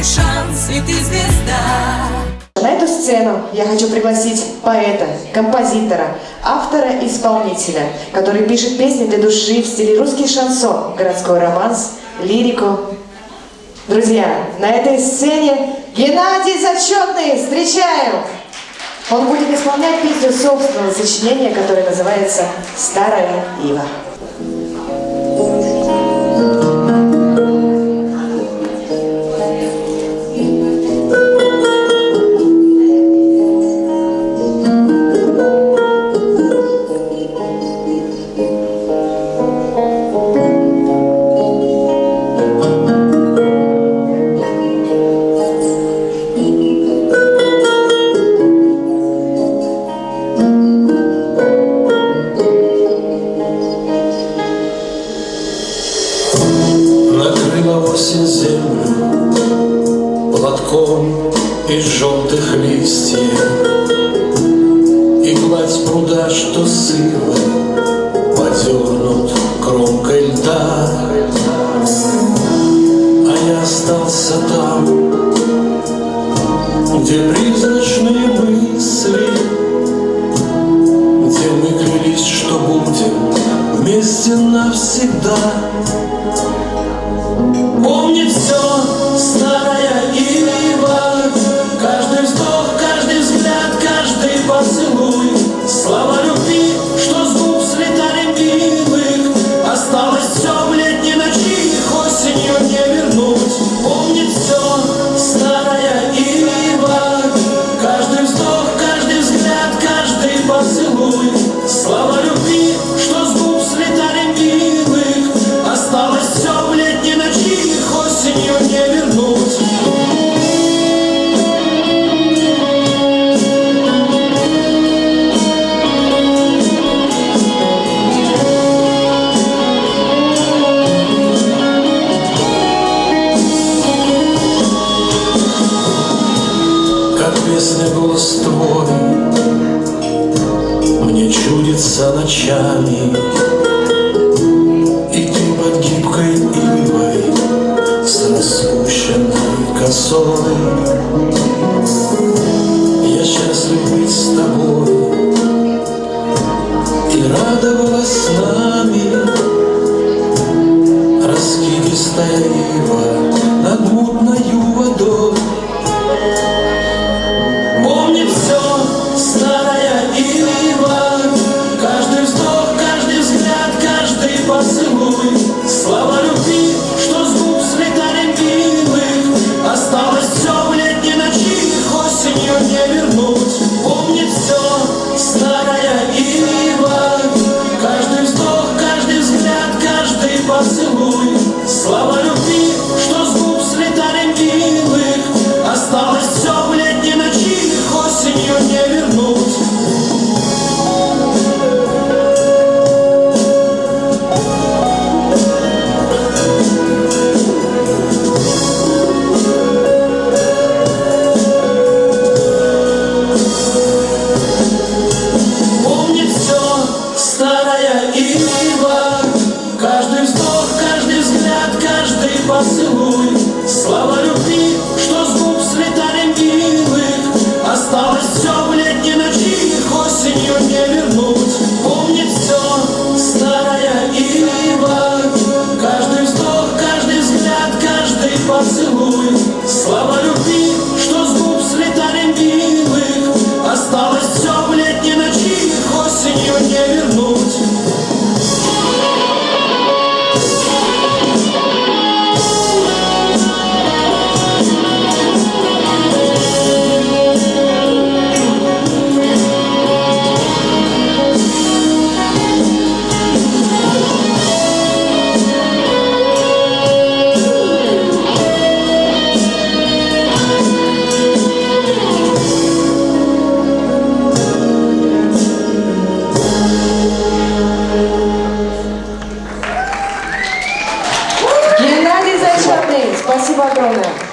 твой шанс, и ты звезда. На эту сцену я хочу пригласить поэта, композитора, автора-исполнителя, который пишет песни для души в стиле русский шансон, городской романс, лирику. Друзья, на этой сцене Геннадий Зачетный, встречаем! Он будет исполнять песню собственного сочинения, которое называется «Старая Ива». Осень землю Платком из желтых листьев. И гладь пруда, что сыла Подернут кромкой льда. А я остался там Где призрачные мысли Где мы клялись, что будем Вместе навсегда Песня голос твой. Мне чудится ночами. И ты под гибкой ивой С распущенной косой. Я счастлив быть с тобой. И радовалась с нами. Раскидистая mãos Спасибо огромное.